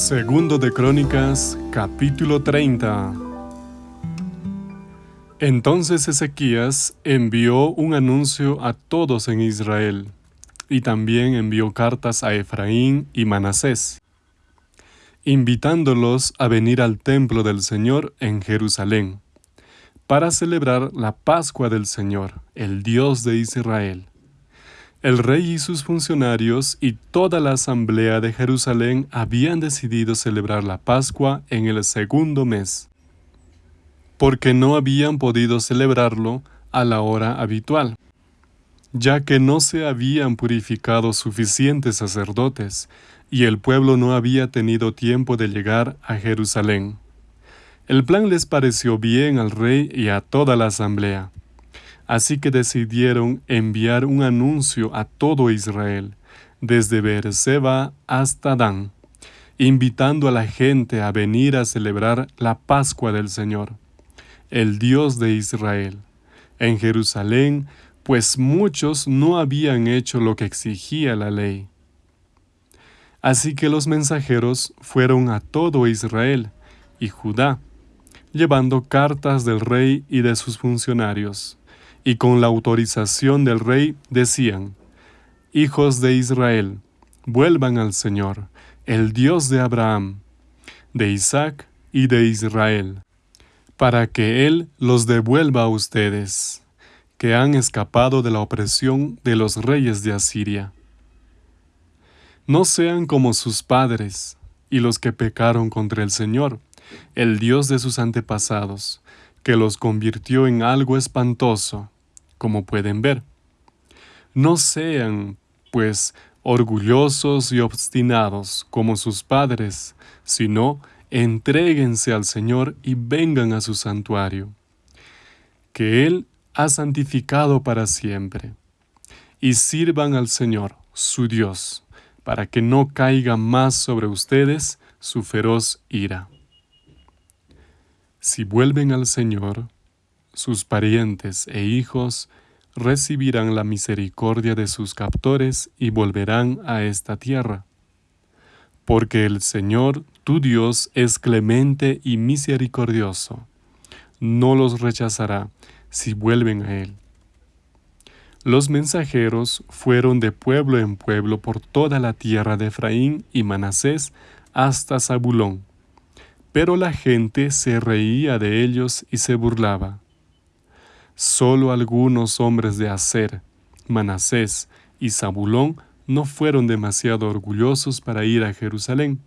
Segundo de Crónicas, capítulo 30. Entonces Ezequías envió un anuncio a todos en Israel, y también envió cartas a Efraín y Manasés, invitándolos a venir al templo del Señor en Jerusalén, para celebrar la Pascua del Señor, el Dios de Israel. El rey y sus funcionarios y toda la asamblea de Jerusalén habían decidido celebrar la Pascua en el segundo mes, porque no habían podido celebrarlo a la hora habitual, ya que no se habían purificado suficientes sacerdotes y el pueblo no había tenido tiempo de llegar a Jerusalén. El plan les pareció bien al rey y a toda la asamblea. Así que decidieron enviar un anuncio a todo Israel, desde Beerseba hasta Dan, invitando a la gente a venir a celebrar la Pascua del Señor, el Dios de Israel, en Jerusalén, pues muchos no habían hecho lo que exigía la ley. Así que los mensajeros fueron a todo Israel y Judá, llevando cartas del rey y de sus funcionarios y con la autorización del rey decían, Hijos de Israel, vuelvan al Señor, el Dios de Abraham, de Isaac y de Israel, para que Él los devuelva a ustedes, que han escapado de la opresión de los reyes de Asiria. No sean como sus padres y los que pecaron contra el Señor, el Dios de sus antepasados, que los convirtió en algo espantoso, como pueden ver. No sean, pues, orgullosos y obstinados como sus padres, sino entréguense al Señor y vengan a su santuario, que Él ha santificado para siempre, y sirvan al Señor, su Dios, para que no caiga más sobre ustedes su feroz ira. Si vuelven al Señor, sus parientes e hijos recibirán la misericordia de sus captores y volverán a esta tierra. Porque el Señor, tu Dios, es clemente y misericordioso. No los rechazará si vuelven a Él. Los mensajeros fueron de pueblo en pueblo por toda la tierra de Efraín y Manasés hasta Zabulón pero la gente se reía de ellos y se burlaba. Solo algunos hombres de Aser, Manasés y Zabulón no fueron demasiado orgullosos para ir a Jerusalén.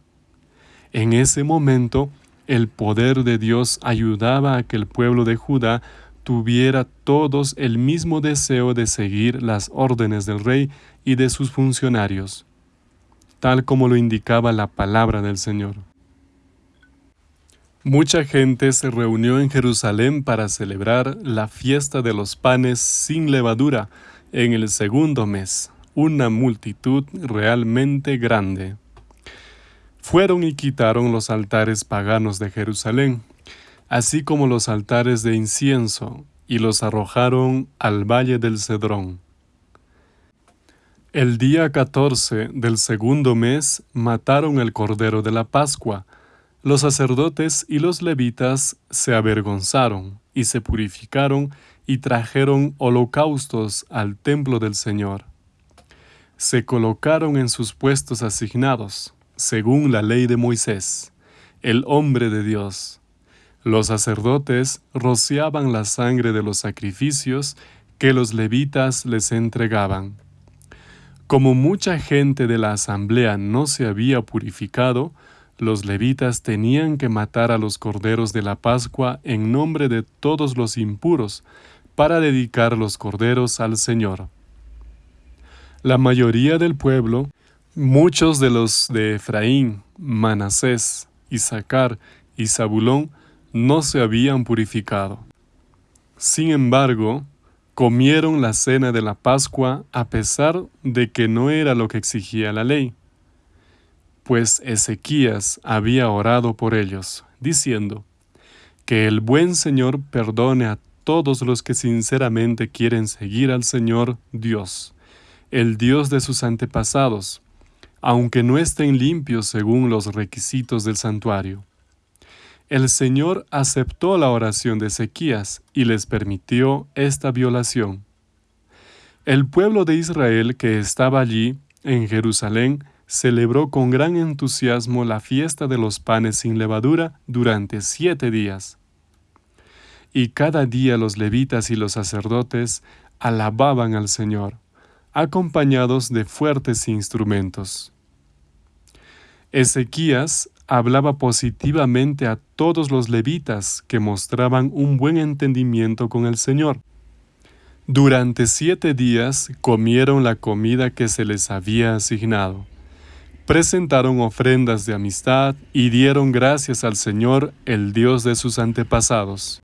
En ese momento, el poder de Dios ayudaba a que el pueblo de Judá tuviera todos el mismo deseo de seguir las órdenes del rey y de sus funcionarios, tal como lo indicaba la palabra del Señor. Mucha gente se reunió en Jerusalén para celebrar la fiesta de los panes sin levadura en el segundo mes, una multitud realmente grande. Fueron y quitaron los altares paganos de Jerusalén, así como los altares de incienso, y los arrojaron al valle del Cedrón. El día catorce del segundo mes mataron el cordero de la Pascua, los sacerdotes y los levitas se avergonzaron y se purificaron y trajeron holocaustos al templo del Señor. Se colocaron en sus puestos asignados, según la ley de Moisés, el hombre de Dios. Los sacerdotes rociaban la sangre de los sacrificios que los levitas les entregaban. Como mucha gente de la asamblea no se había purificado, los levitas tenían que matar a los corderos de la Pascua en nombre de todos los impuros, para dedicar los corderos al Señor. La mayoría del pueblo, muchos de los de Efraín, Manasés, Isaacar y Zabulón, no se habían purificado. Sin embargo, comieron la cena de la Pascua a pesar de que no era lo que exigía la ley pues Ezequías había orado por ellos, diciendo, Que el buen Señor perdone a todos los que sinceramente quieren seguir al Señor Dios, el Dios de sus antepasados, aunque no estén limpios según los requisitos del santuario. El Señor aceptó la oración de Ezequías y les permitió esta violación. El pueblo de Israel que estaba allí, en Jerusalén, celebró con gran entusiasmo la fiesta de los panes sin levadura durante siete días. Y cada día los levitas y los sacerdotes alababan al Señor, acompañados de fuertes instrumentos. Ezequías hablaba positivamente a todos los levitas que mostraban un buen entendimiento con el Señor. Durante siete días comieron la comida que se les había asignado. Presentaron ofrendas de amistad y dieron gracias al Señor, el Dios de sus antepasados.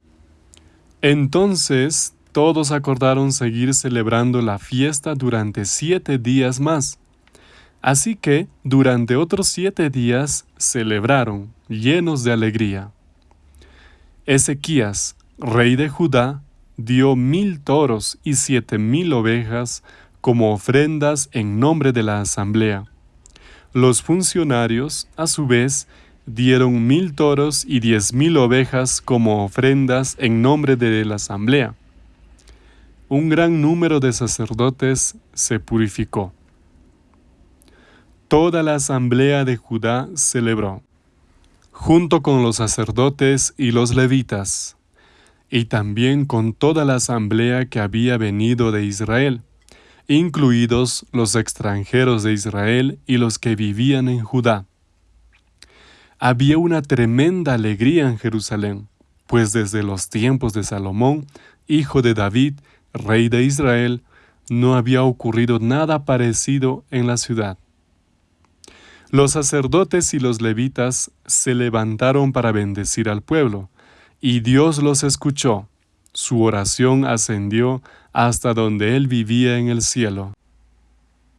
Entonces todos acordaron seguir celebrando la fiesta durante siete días más. Así que durante otros siete días celebraron, llenos de alegría. Ezequías, rey de Judá, dio mil toros y siete mil ovejas como ofrendas en nombre de la asamblea. Los funcionarios, a su vez, dieron mil toros y diez mil ovejas como ofrendas en nombre de la asamblea. Un gran número de sacerdotes se purificó toda la asamblea de Judá celebró, junto con los sacerdotes y los levitas, y también con toda la asamblea que había venido de Israel, incluidos los extranjeros de Israel y los que vivían en Judá. Había una tremenda alegría en Jerusalén, pues desde los tiempos de Salomón, hijo de David, rey de Israel, no había ocurrido nada parecido en la ciudad. Los sacerdotes y los levitas se levantaron para bendecir al pueblo, y Dios los escuchó. Su oración ascendió hasta donde él vivía en el cielo.